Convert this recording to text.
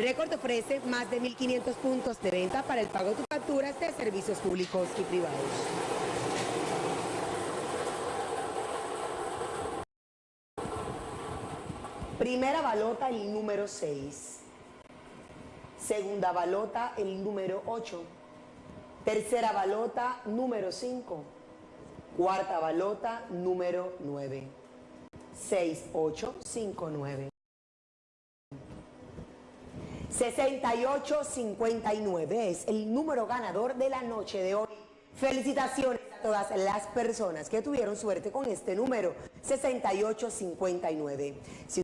Record ofrece más de 1.500 puntos de venta para el pago de facturas de servicios públicos y privados. Primera balota, el número 6. Segunda balota, el número 8. Tercera balota, número 5. Cuarta balota, número 9. 6, 8, 5, 9. 6859 es el número ganador de la noche de hoy. Felicitaciones a todas las personas que tuvieron suerte con este número, 6859. Si